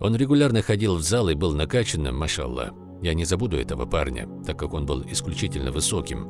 Он регулярно ходил в зал и был накачанным, машалла. Я не забуду этого парня, так как он был исключительно высоким.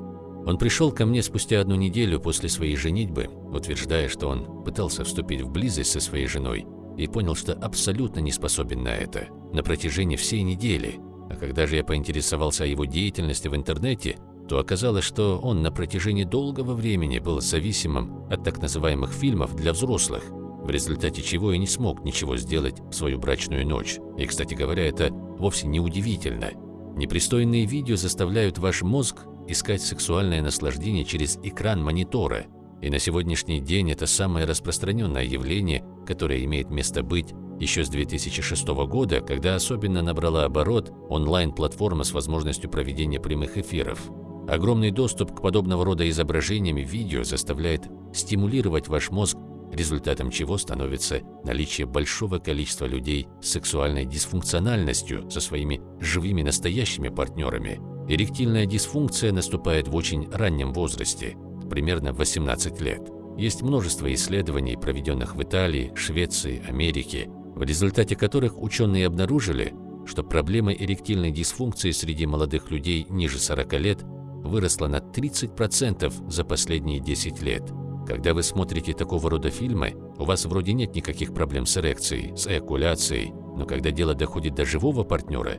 Он пришел ко мне спустя одну неделю после своей женитьбы, утверждая, что он пытался вступить в близость со своей женой и понял, что абсолютно не способен на это на протяжении всей недели. А когда же я поинтересовался о его деятельности в интернете, то оказалось, что он на протяжении долгого времени был зависимым от так называемых фильмов для взрослых, в результате чего и не смог ничего сделать в свою брачную ночь. И, кстати говоря, это вовсе не удивительно. Непристойные видео заставляют ваш мозг искать сексуальное наслаждение через экран монитора. И на сегодняшний день это самое распространенное явление, которое имеет место быть еще с 2006 года, когда особенно набрала оборот онлайн-платформа с возможностью проведения прямых эфиров. Огромный доступ к подобного рода изображениям и видео заставляет стимулировать ваш мозг, результатом чего становится наличие большого количества людей с сексуальной дисфункциональностью со своими живыми настоящими партнерами. Эректильная дисфункция наступает в очень раннем возрасте, примерно 18 лет. Есть множество исследований, проведенных в Италии, Швеции, Америке, в результате которых ученые обнаружили, что проблема эректильной дисфункции среди молодых людей ниже 40 лет выросла на 30% за последние 10 лет. Когда вы смотрите такого рода фильмы, у вас вроде нет никаких проблем с эрекцией, с эякуляцией, но когда дело доходит до живого партнера,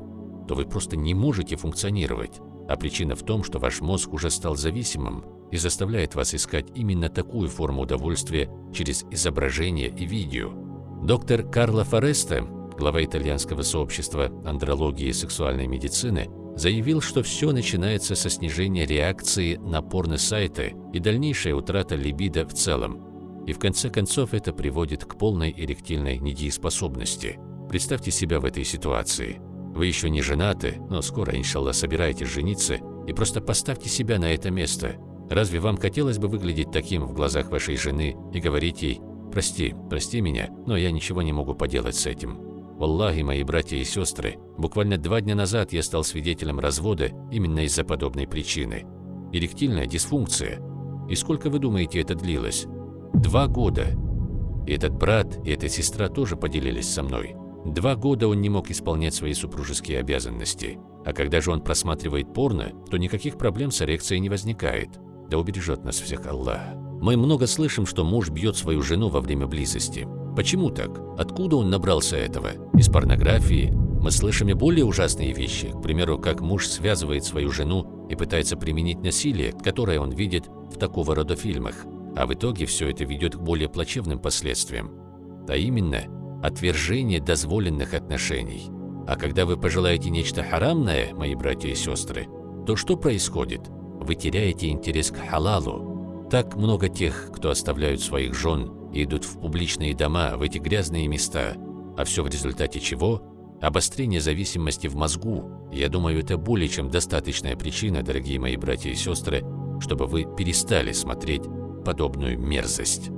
то вы просто не можете функционировать. А причина в том, что ваш мозг уже стал зависимым и заставляет вас искать именно такую форму удовольствия через изображение и видео. Доктор Карло Фореста, глава итальянского сообщества андрологии и сексуальной медицины, заявил, что все начинается со снижения реакции на порно-сайты и дальнейшая утрата либидо в целом. И в конце концов это приводит к полной эректильной недееспособности. Представьте себя в этой ситуации. Вы еще не женаты, но скоро, иншаллах, собираетесь жениться, и просто поставьте себя на это место. Разве вам хотелось бы выглядеть таким в глазах вашей жены и говорить ей Прости, прости меня, но я ничего не могу поделать с этим. Валлахи, мои братья и сестры, буквально два дня назад я стал свидетелем развода именно из-за подобной причины. Эректильная дисфункция. И сколько вы думаете это длилось? Два года. И этот брат, и эта сестра тоже поделились со мной. Два года он не мог исполнять свои супружеские обязанности. А когда же он просматривает порно, то никаких проблем с эрекцией не возникает. Да убережет нас всех Аллах. Мы много слышим, что муж бьет свою жену во время близости. Почему так? Откуда он набрался этого? Из порнографии? Мы слышим и более ужасные вещи, к примеру, как муж связывает свою жену и пытается применить насилие, которое он видит в такого рода фильмах. А в итоге все это ведет к более плачевным последствиям. А именно, отвержение дозволенных отношений. А когда вы пожелаете нечто харамное, мои братья и сестры, то что происходит? Вы теряете интерес к халалу, так много тех, кто оставляют своих жен и идут в публичные дома, в эти грязные места, а все в результате чего? Обострение зависимости в мозгу. Я думаю, это более чем достаточная причина, дорогие мои братья и сестры, чтобы вы перестали смотреть подобную мерзость.